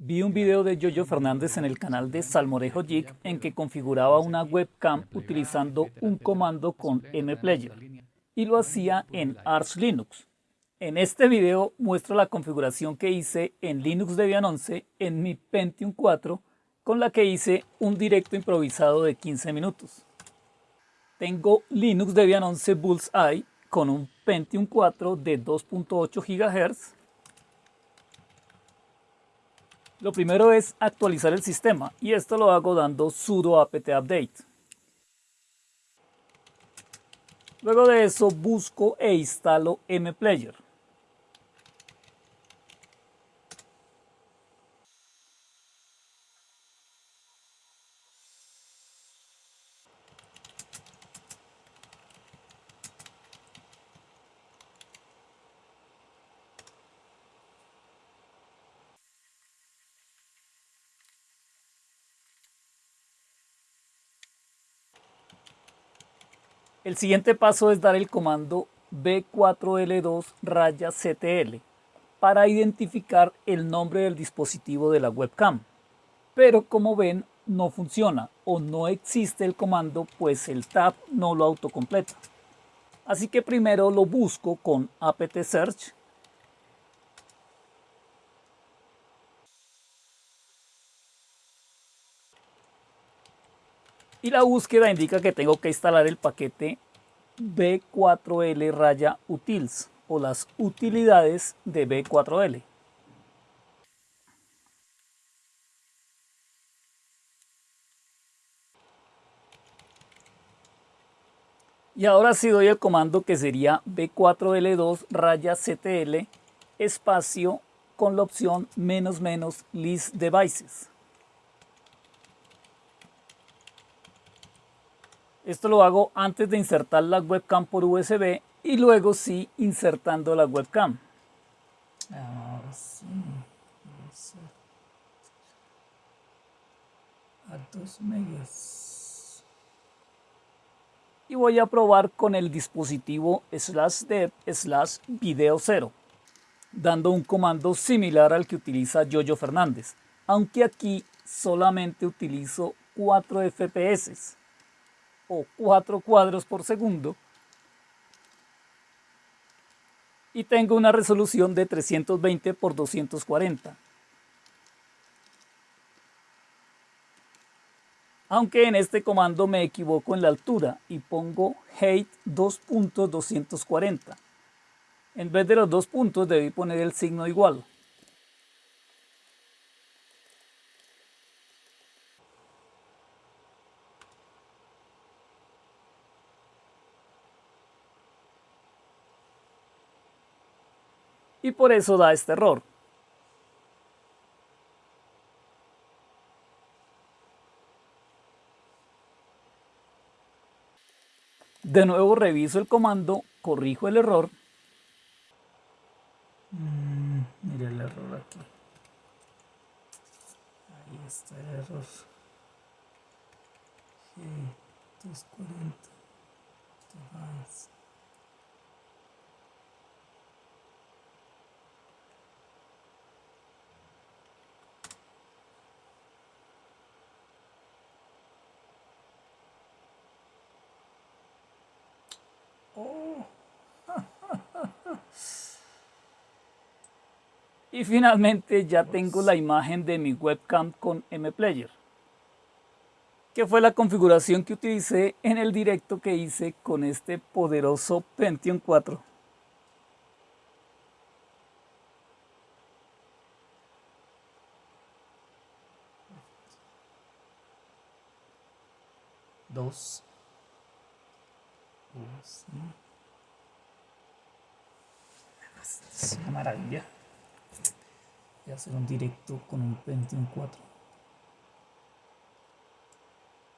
Vi un video de Yoyo Fernández en el canal de Salmorejo Jig en que configuraba una webcam utilizando un comando con mplayer y lo hacía en Arch Linux. En este video muestro la configuración que hice en Linux Debian 11 en mi Pentium 4 con la que hice un directo improvisado de 15 minutos. Tengo Linux Debian 11 Bullseye con un Pentium 4 de 2.8 GHz lo primero es actualizar el sistema y esto lo hago dando sudo apt update. Luego de eso busco e instalo mplayer. El siguiente paso es dar el comando B4L2 raya CTL para identificar el nombre del dispositivo de la webcam. Pero como ven no funciona o no existe el comando pues el tab no lo autocompleta. Así que primero lo busco con apt search y la búsqueda indica que tengo que instalar el paquete B4L raya utils o las utilidades de B4L. Y ahora sí doy el comando que sería B4L2 raya CTL espacio con la opción menos menos list devices. Esto lo hago antes de insertar la webcam por USB y luego sí insertando la webcam. Ahora sí. A 2 megas. Y voy a probar con el dispositivo slash dev slash video 0, dando un comando similar al que utiliza Yoyo Fernández, aunque aquí solamente utilizo 4 FPS o 4 cuadros por segundo y tengo una resolución de 320 por 240. Aunque en este comando me equivoco en la altura y pongo height 2.240. En vez de los dos puntos debí poner el signo igual. Y por eso da este error. De nuevo reviso el comando, corrijo el error. Mm, mira el error aquí. Ahí está el error. G 240. Y finalmente ya tengo la imagen de mi webcam con mplayer, que fue la configuración que utilicé en el directo que hice con este poderoso Pentium 4. Dos. Es una maravilla. Y hacer un directo con un Pentium 4.